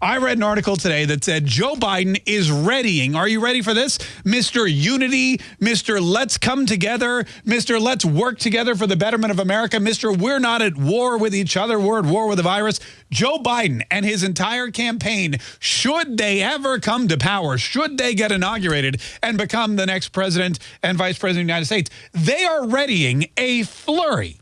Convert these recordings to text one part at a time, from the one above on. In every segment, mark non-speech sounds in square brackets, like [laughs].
I read an article today that said Joe Biden is readying. Are you ready for this? Mr. Unity, Mr. Let's come together, Mr. Let's work together for the betterment of America, Mr. We're not at war with each other, we're at war with the virus. Joe Biden and his entire campaign, should they ever come to power, should they get inaugurated and become the next president and vice president of the United States, they are readying a flurry,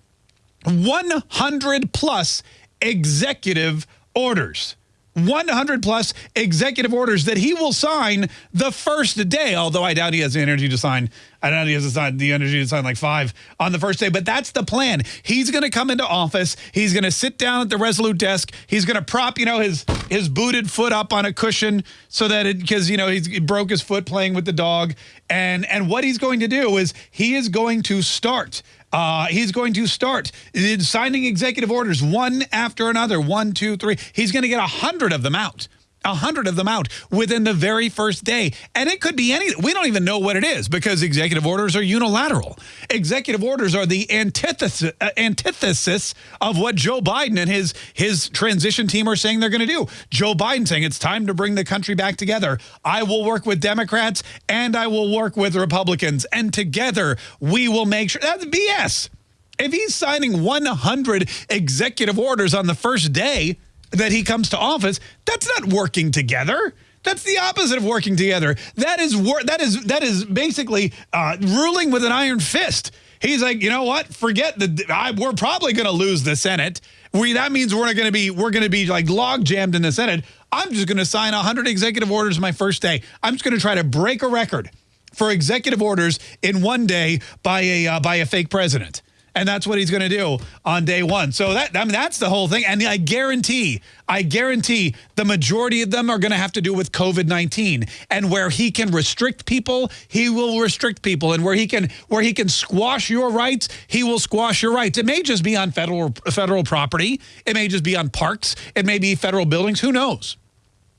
100 plus executive orders. 100 plus executive orders that he will sign the first day, although I doubt he has the energy to sign. I doubt he has the energy to sign like five on the first day, but that's the plan. He's going to come into office. He's going to sit down at the Resolute desk. He's going to prop, you know, his his booted foot up on a cushion so that it, because, you know, he broke his foot playing with the dog. And, and what he's going to do is he is going to start uh, he's going to start signing executive orders one after another. One, two, three. He's going to get a hundred of them out a hundred of them out within the very first day. And it could be any, we don't even know what it is because executive orders are unilateral. Executive orders are the antithesis, uh, antithesis of what Joe Biden and his, his transition team are saying they're going to do. Joe Biden saying it's time to bring the country back together. I will work with Democrats and I will work with Republicans. And together we will make sure, that's BS. If he's signing 100 executive orders on the first day, that he comes to office, that's not working together. That's the opposite of working together. That is that is that is basically uh, ruling with an iron fist. He's like, you know what? Forget the. I, we're probably going to lose the Senate. We that means we're going to be we're going to be like log jammed in the Senate. I'm just going to sign 100 executive orders my first day. I'm just going to try to break a record for executive orders in one day by a uh, by a fake president and that's what he's going to do on day one. So that I mean that's the whole thing, and I guarantee, I guarantee, the majority of them are going to have to do with COVID-19, and where he can restrict people, he will restrict people, and where he can where he can squash your rights, he will squash your rights. It may just be on federal federal property, it may just be on parks, it may be federal buildings, who knows.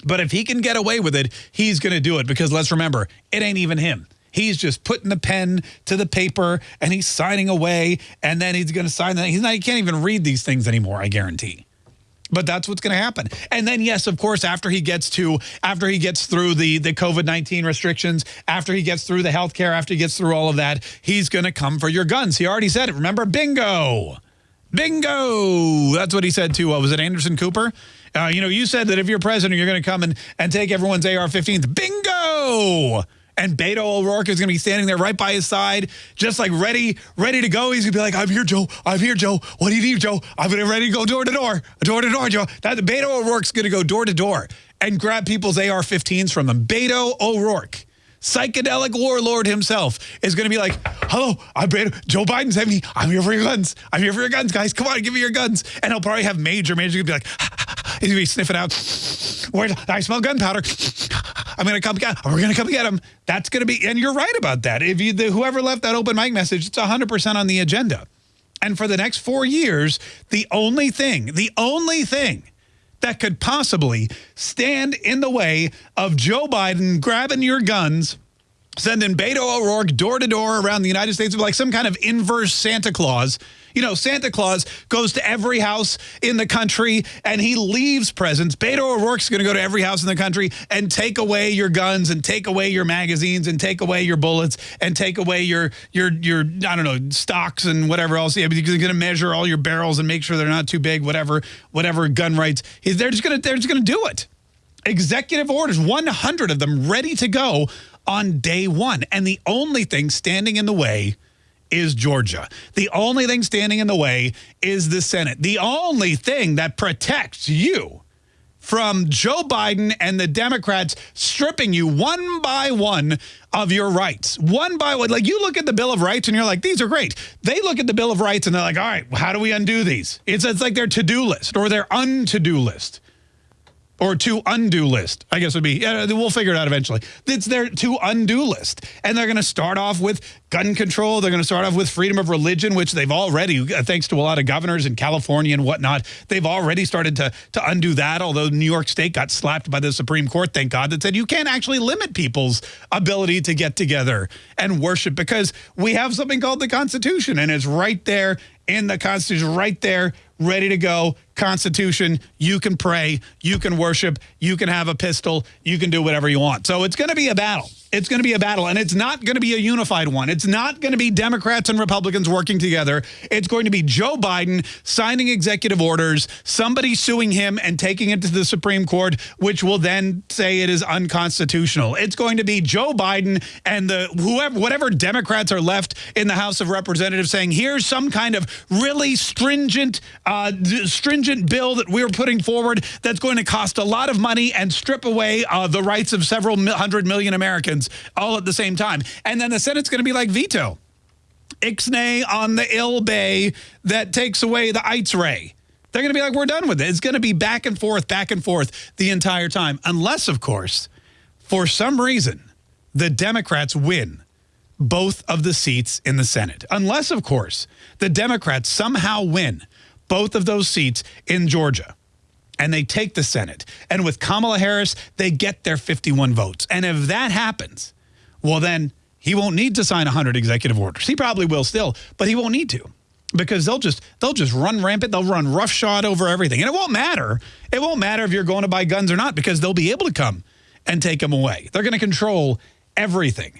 But if he can get away with it, he's going to do it because let's remember, it ain't even him. He's just putting the pen to the paper and he's signing away and then he's going to sign that. He's not, he can't even read these things anymore, I guarantee. But that's what's going to happen. And then, yes, of course, after he gets to, after he gets through the, the COVID-19 restrictions, after he gets through the health care, after he gets through all of that, he's going to come for your guns. He already said it. Remember, bingo. Bingo. That's what he said to, was it Anderson Cooper? Uh, you know, you said that if you're president, you're going to come and, and take everyone's AR-15s. Bingo and Beto O'Rourke is going to be standing there right by his side, just like ready, ready to go. He's going to be like, I'm here, Joe. I'm here, Joe. What do you need, Joe? I'm ready to go door to door, door to door, Joe. That Beto O'Rourke's going to go door to door and grab people's AR-15s from them. Beto O'Rourke psychedelic warlord himself is going to be like, hello, I'm Beto. Joe Biden's having me. I'm here for your guns. I'm here for your guns, guys. Come on, give me your guns. And he'll probably have Major. Major going to be like, [laughs] he's going to be sniffing out. I smell gunpowder. I'm going to come get him. We're going to come get him. That's going to be, and you're right about that. If you, the, whoever left that open mic message, it's 100% on the agenda. And for the next four years, the only thing, the only thing that could possibly stand in the way of Joe Biden grabbing your guns, sending Beto O'Rourke door to door around the United States like some kind of inverse Santa Claus you know, Santa Claus goes to every house in the country and he leaves presents. Beto O'Rourke's going to go to every house in the country and take away your guns and take away your magazines and take away your bullets and take away your, your, your I don't know, stocks and whatever else. Yeah, because he's going to measure all your barrels and make sure they're not too big, whatever, whatever gun rights. They're just going to, they're just going to do it. Executive orders, 100 of them ready to go on day one. And the only thing standing in the way is Georgia. The only thing standing in the way is the Senate. The only thing that protects you from Joe Biden and the Democrats stripping you one by one of your rights. One by one. Like you look at the Bill of Rights and you're like, these are great. They look at the Bill of Rights and they're like, all right, how do we undo these? It's, it's like their to-do list or their un-to-do list or to undo list, I guess would be, yeah, we'll figure it out eventually. It's their to undo list. And they're going to start off with gun control. They're going to start off with freedom of religion, which they've already, uh, thanks to a lot of governors in California and whatnot, they've already started to, to undo that. Although New York State got slapped by the Supreme Court, thank God, that said you can't actually limit people's ability to get together and worship because we have something called the Constitution and it's right there in the Constitution, right there, ready to go Constitution, you can pray, you can worship, you can have a pistol, you can do whatever you want. So it's going to be a battle. It's going to be a battle, and it's not going to be a unified one. It's not going to be Democrats and Republicans working together. It's going to be Joe Biden signing executive orders, somebody suing him and taking it to the Supreme Court, which will then say it is unconstitutional. It's going to be Joe Biden and the whoever, whatever Democrats are left in the House of Representatives saying, here's some kind of really stringent, uh, stringent bill that we're putting forward that's going to cost a lot of money and strip away uh, the rights of several hundred million Americans all at the same time. And then the Senate's going to be like veto. Ixnay on the ill bay that takes away the Ites ray. They're going to be like, we're done with it. It's going to be back and forth, back and forth the entire time. Unless, of course, for some reason, the Democrats win both of the seats in the Senate. Unless, of course, the Democrats somehow win both of those seats in Georgia and they take the Senate. And with Kamala Harris, they get their 51 votes. And if that happens, well, then he won't need to sign 100 executive orders. He probably will still, but he won't need to because they'll just they'll just run rampant. They'll run roughshod over everything. And it won't matter. It won't matter if you're going to buy guns or not because they'll be able to come and take them away. They're going to control everything.